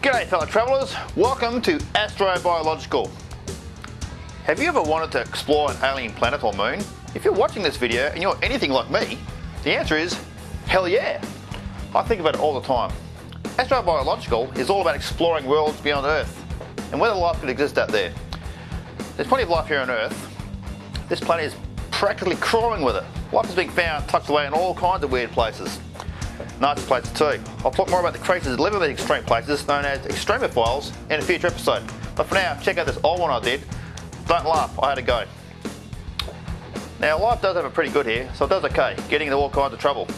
G'day fellow travellers, welcome to Astrobiological. Have you ever wanted to explore an alien planet or moon? If you're watching this video and you're anything like me, the answer is hell yeah. I think about it all the time. Astrobiological is all about exploring worlds beyond Earth and whether life could exist out there. There's plenty of life here on Earth. This planet is practically crawling with it. Life is being found tucked away in all kinds of weird places. Nice places too. I'll talk more about the creatures that live in these extreme places known as extremophiles in a future episode. But for now, check out this old one I did. Don't laugh, I had a go. Now life does have it pretty good here, so it does okay, getting into all kinds of trouble.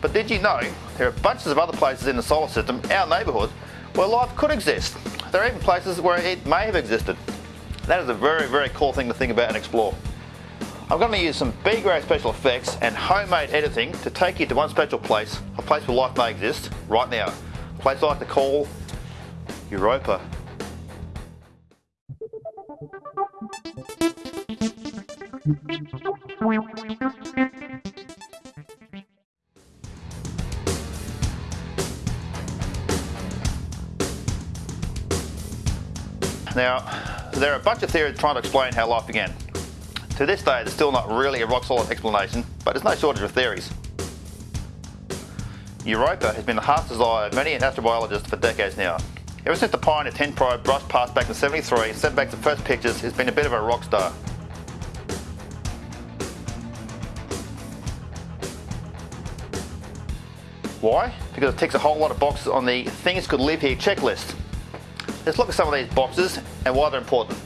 But did you know there are bunches of other places in the solar system, our neighbourhood, where life could exist? There are even places where it may have existed. That is a very, very cool thing to think about and explore. I'm going to use some B-grade special effects and homemade editing to take you to one special place, a place where life may exist, right now. A place I like to call Europa. Now, there are a bunch of theories trying to explain how life began. To this day, there's still not really a rock solid explanation, but there's no shortage of theories. Europa has been the heart's desire of many astrobiologists for decades now. Ever since the Pioneer 10 probe brushed past back in 73 and sent back the first pictures, it's been a bit of a rock star. Why? Because it ticks a whole lot of boxes on the things could live here checklist. Let's look at some of these boxes and why they're important.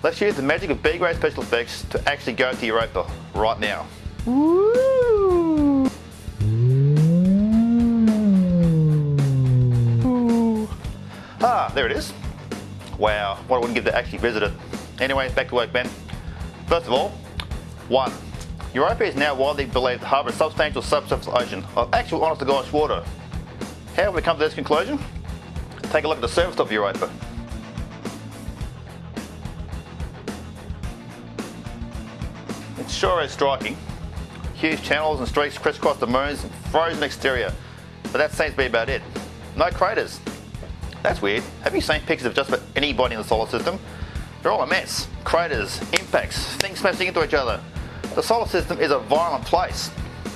Let's use the magic of B-grade special effects to actually go to Europa right now. Woo! Ah, there it is. Wow, what I wouldn't give to actually visit it. Anyway, back to work, Ben. First of all, one, Europa is now widely believed to harbour a substantial subsurface ocean of actual honest to gosh water. How have we come to this conclusion? Take a look at the surface of Europa. Sure is striking. Huge channels and streaks crisscross the moon's frozen exterior, but that seems to be about it. No craters. That's weird. Have you seen pictures of just about anybody in the solar system? They're all a mess. Craters, impacts, things smashing into each other. The solar system is a violent place.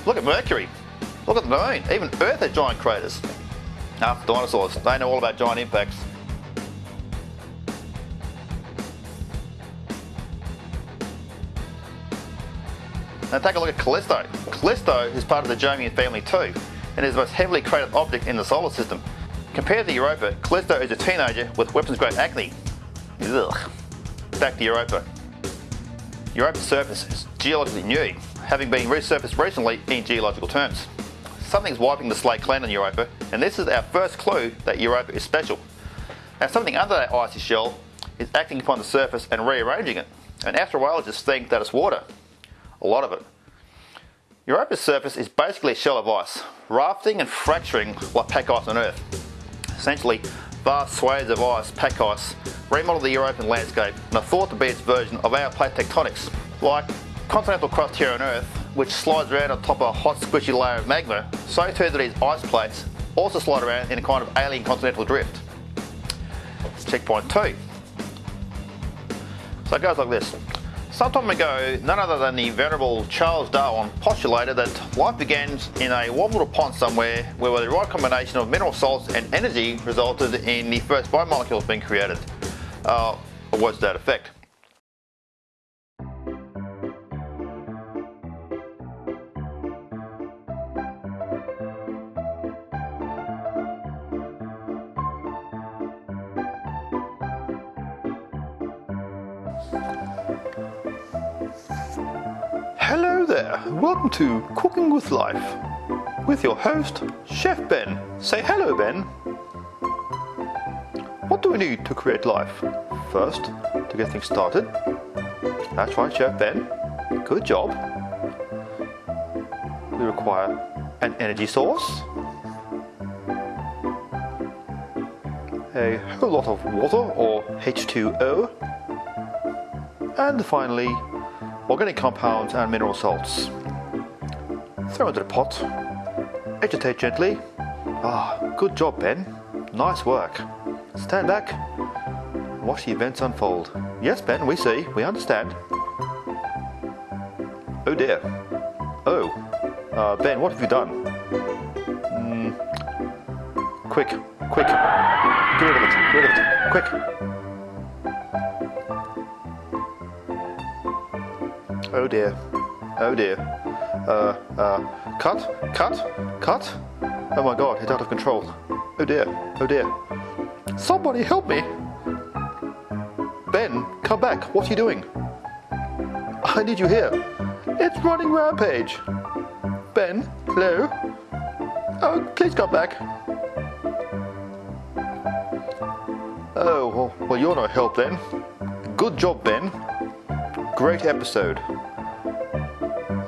Look at Mercury. Look at the moon. Even Earth has giant craters. Ah, dinosaurs. They know all about giant impacts. Now take a look at Callisto. Callisto is part of the Jovian family too, and is the most heavily cratered object in the solar system. Compared to Europa, Callisto is a teenager with weapons-grade acne. Ugh. Back to Europa. Europa's surface is geologically new, having been resurfaced recently in geological terms. Something's wiping the slate clean on Europa, and this is our first clue that Europa is special. Now something under that icy shell is acting upon the surface and rearranging it, and astrobiologists think that it's water. A lot of it. Europa's surface is basically a shell of ice, rafting and fracturing like pack ice on Earth. Essentially, vast swathes of ice, pack ice, remodel the European landscape and are thought to be its version of our plate tectonics, like continental crust here on Earth, which slides around on top of a hot squishy layer of magma, so too do these ice plates also slide around in a kind of alien continental drift. Checkpoint 2. So it goes like this. Some time ago, none other than the venerable Charles Darwin postulated that life begins in a warm little pond somewhere where the right combination of mineral salts and energy resulted in the first biomolecules being created. Uh, to that effect. Welcome to Cooking with Life with your host, Chef Ben. Say hello, Ben. What do we need to create life? First, to get things started. That's right, Chef Ben. Good job. We require an energy source, a whole lot of water or H2O, and finally organic compounds and mineral salts. Throw into the pot. Agitate gently. Ah, good job, Ben. Nice work. Stand back. Watch the events unfold. Yes, Ben, we see. We understand. Oh dear. Oh. Uh, ben, what have you done? Mm. Quick, quick. Get rid of it. Get rid of it. Quick. Oh dear. Oh dear. Uh, uh, cut, cut, cut. Oh my god, it's out of control. Oh dear, oh dear. Somebody help me! Ben, come back. What are you doing? I need you here. It's running rampage. Ben, hello? Oh, please come back. Oh, well, you're no help then. Good job, Ben. Great episode.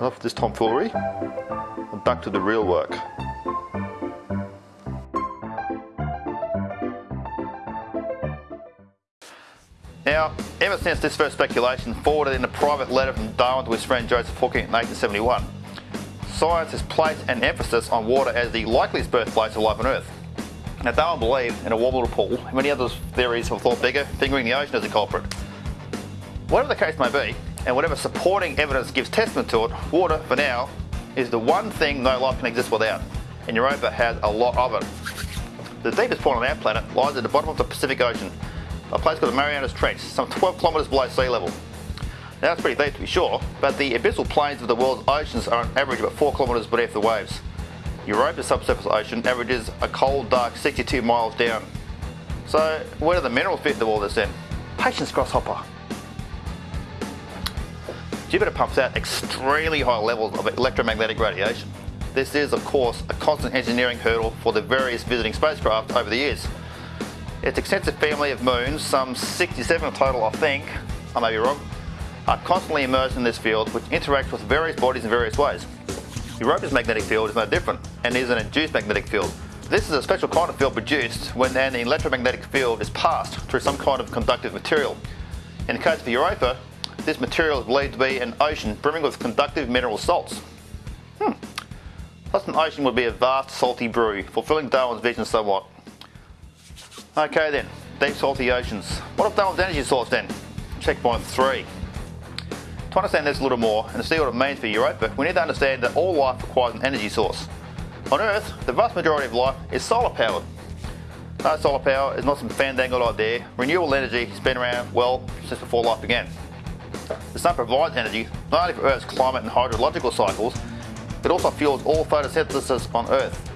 Enough of this tomfoolery. And back to the real work. Now, ever since this first speculation forwarded in a private letter from Darwin to his friend Joseph Hawking in 1871, science has placed an emphasis on water as the likeliest birthplace of life on Earth. Now, Darwin believed in a water pool, many other theories have thought bigger, fingering the ocean as a culprit. Whatever the case may be, and whatever supporting evidence gives testament to it, water, for now, is the one thing no life can exist without, and Europa has a lot of it. The deepest point on our planet lies at the bottom of the Pacific Ocean, a place called the Marianas Trench, some 12 kilometres below sea level. Now that's pretty deep to be sure, but the abyssal plains of the world's oceans are on average about 4 kilometres beneath the waves. Europa's subsurface ocean averages a cold, dark 62 miles down. So where do the minerals fit into all this then? Patience, grasshopper. Jupiter pumps out extremely high levels of electromagnetic radiation. This is, of course, a constant engineering hurdle for the various visiting spacecraft over the years. Its extensive family of moons, some 67 total I think, I may be wrong, are constantly immersed in this field which interacts with various bodies in various ways. Europa's magnetic field is no different and is an induced magnetic field. This is a special kind of field produced when an electromagnetic field is passed through some kind of conductive material. In the case of Europa, this material is believed to be an ocean brimming with conductive mineral salts. Hmm. Thus an ocean would be a vast salty brew, fulfilling Darwin's vision somewhat. Okay then, deep salty oceans. What of Darwin's energy source then? Checkpoint 3. To understand this a little more and to see what it means for Europa, we need to understand that all life requires an energy source. On Earth, the vast majority of life is solar powered. No, solar power is not some fandangled idea. Renewable energy has been around, well, since before life began. The sun provides energy not only for Earth's climate and hydrological cycles, it also fuels all photosynthesis on Earth.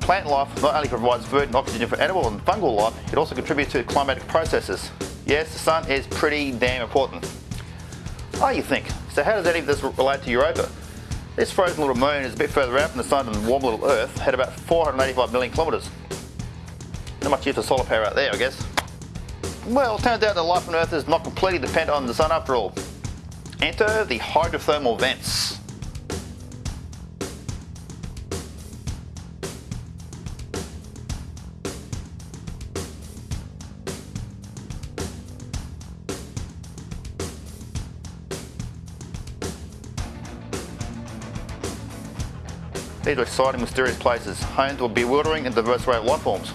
Plant life not only provides food and oxygen for animal and fungal life, it also contributes to climatic processes. Yes, the sun is pretty damn important. Oh, you think. So how does any of this relate to Europa? This frozen little moon is a bit further out from the sun than warm little Earth, at about 485 million kilometres. Not much use for solar power out there, I guess. Well, it turns out that life on Earth is not completely dependent on the sun after all. Enter the hydrothermal vents. These are exciting, mysterious places, home to bewildering and diverse array of life forms.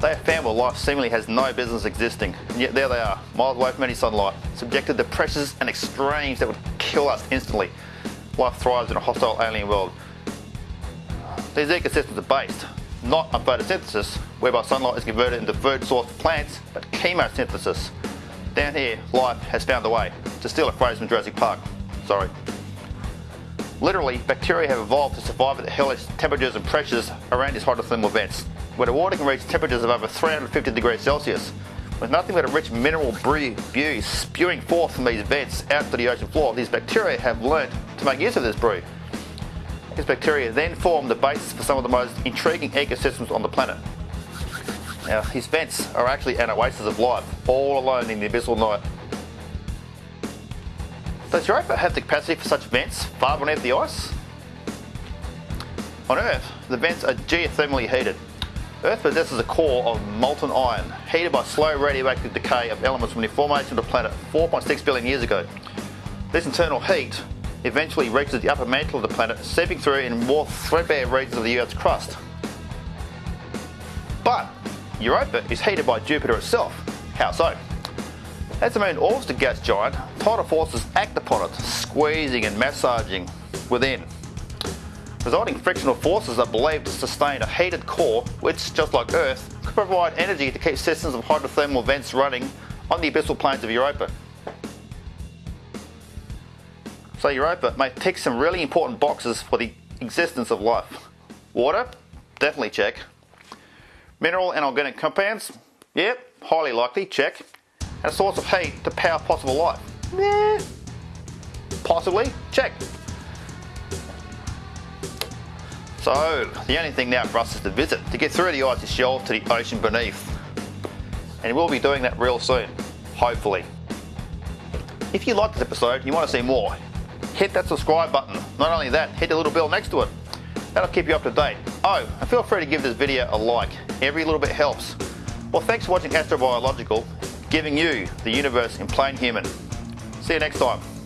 They have found where life seemingly has no business existing, and yet there they are, miles away from any sunlight, subjected to pressures and extremes that would kill us instantly. Life thrives in a hostile alien world. These ecosystems are based not on photosynthesis, whereby sunlight is converted into food source for plants, but chemosynthesis. Down here, life has found a way, to steal a phrase from Jurassic Park. Sorry. Literally, bacteria have evolved to survive at the hellish temperatures and pressures around these hydrothermal vents, where the water can reach temperatures of over 350 degrees Celsius, with nothing but a rich mineral brew spewing forth from these vents out to the ocean floor. These bacteria have learnt to make use of this brew. These bacteria then form the basis for some of the most intriguing ecosystems on the planet. Now, these vents are actually an oasis of life, all alone in the abyssal night. Does Europa have the capacity for such vents far beneath the ice? On Earth, the vents are geothermally heated. Earth possesses a core of molten iron, heated by slow radioactive decay of elements from the formation of the planet 4.6 billion years ago. This internal heat eventually reaches the upper mantle of the planet, seeping through in more threadbare regions of the Earth's crust. But Europa is heated by Jupiter itself. How so? As the moon orbits the gas giant, tidal forces act upon it, squeezing and massaging within. Resulting frictional forces are believed to sustain a heated core which, just like Earth, could provide energy to keep systems of hydrothermal vents running on the abyssal plains of Europa. So Europa may tick some really important boxes for the existence of life. Water? Definitely check. Mineral and organic compounds? Yep, highly likely, check. And a source of heat to power possible life? Eh, possibly, check. So, the only thing now for us is to visit, to get through the icy shelf to the ocean beneath. And we'll be doing that real soon, hopefully. If you liked this episode and you want to see more, hit that subscribe button. Not only that, hit the little bell next to it. That'll keep you up to date. Oh, and feel free to give this video a like. Every little bit helps. Well, thanks for watching Astrobiological, giving you the universe in plain human. See you next time.